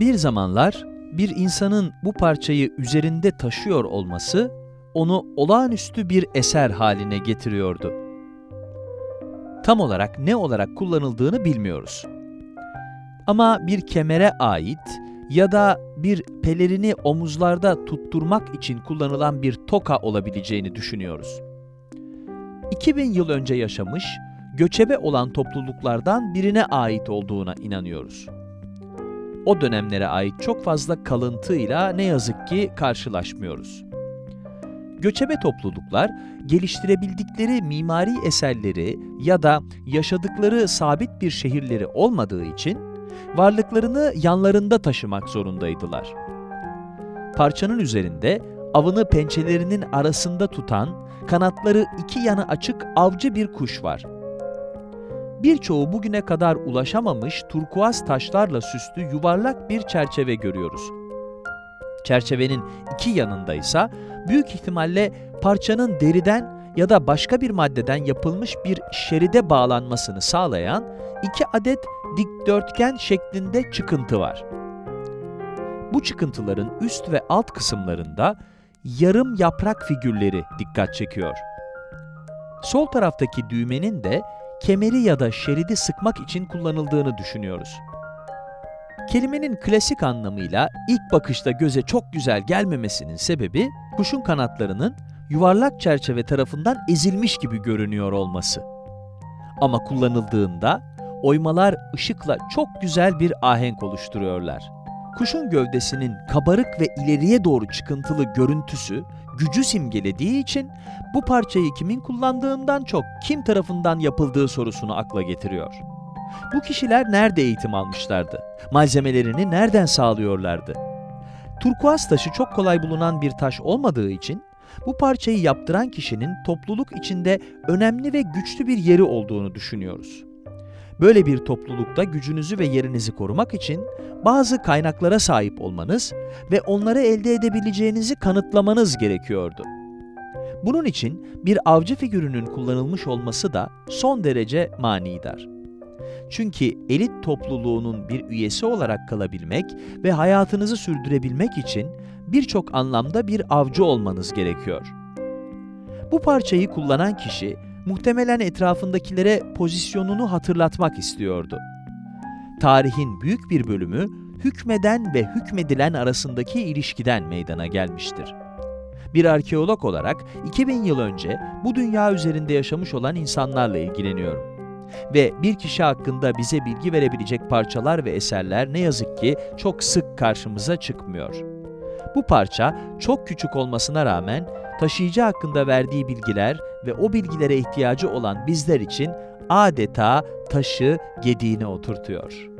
Bir zamanlar bir insanın bu parçayı üzerinde taşıyor olması onu olağanüstü bir eser haline getiriyordu. Tam olarak ne olarak kullanıldığını bilmiyoruz. Ama bir kemere ait ya da bir pelerini omuzlarda tutturmak için kullanılan bir toka olabileceğini düşünüyoruz. 2000 yıl önce yaşamış, göçebe olan topluluklardan birine ait olduğuna inanıyoruz. O dönemlere ait çok fazla kalıntıyla ne yazık ki karşılaşmıyoruz. Göçebe topluluklar, geliştirebildikleri mimari eserleri ya da yaşadıkları sabit bir şehirleri olmadığı için varlıklarını yanlarında taşımak zorundaydılar. Parçanın üzerinde avını pençelerinin arasında tutan, kanatları iki yana açık avcı bir kuş var. Birçoğu bugüne kadar ulaşamamış turkuaz taşlarla süslü yuvarlak bir çerçeve görüyoruz. Çerçevenin iki yanında ise büyük ihtimalle parçanın deriden ya da başka bir maddeden yapılmış bir şeride bağlanmasını sağlayan iki adet dikdörtgen şeklinde çıkıntı var. Bu çıkıntıların üst ve alt kısımlarında yarım yaprak figürleri dikkat çekiyor. Sol taraftaki düğmenin de kemeri ya da şeridi sıkmak için kullanıldığını düşünüyoruz. Kelimenin klasik anlamıyla ilk bakışta göze çok güzel gelmemesinin sebebi kuşun kanatlarının yuvarlak çerçeve tarafından ezilmiş gibi görünüyor olması. Ama kullanıldığında oymalar ışıkla çok güzel bir ahenk oluşturuyorlar. Kuşun gövdesinin kabarık ve ileriye doğru çıkıntılı görüntüsü gücü simgelediği için bu parçayı kimin kullandığından çok kim tarafından yapıldığı sorusunu akla getiriyor. Bu kişiler nerede eğitim almışlardı? Malzemelerini nereden sağlıyorlardı? Turkuaz taşı çok kolay bulunan bir taş olmadığı için bu parçayı yaptıran kişinin topluluk içinde önemli ve güçlü bir yeri olduğunu düşünüyoruz. Böyle bir toplulukta gücünüzü ve yerinizi korumak için bazı kaynaklara sahip olmanız ve onları elde edebileceğinizi kanıtlamanız gerekiyordu. Bunun için bir avcı figürünün kullanılmış olması da son derece manidar. Çünkü elit topluluğunun bir üyesi olarak kalabilmek ve hayatınızı sürdürebilmek için birçok anlamda bir avcı olmanız gerekiyor. Bu parçayı kullanan kişi muhtemelen etrafındakilere pozisyonunu hatırlatmak istiyordu. Tarihin büyük bir bölümü hükmeden ve hükmedilen arasındaki ilişkiden meydana gelmiştir. Bir arkeolog olarak 2000 yıl önce bu dünya üzerinde yaşamış olan insanlarla ilgileniyorum. Ve bir kişi hakkında bize bilgi verebilecek parçalar ve eserler ne yazık ki çok sık karşımıza çıkmıyor. Bu parça çok küçük olmasına rağmen taşıyıcı hakkında verdiği bilgiler ve o bilgilere ihtiyacı olan bizler için adeta taşı gediğine oturtuyor.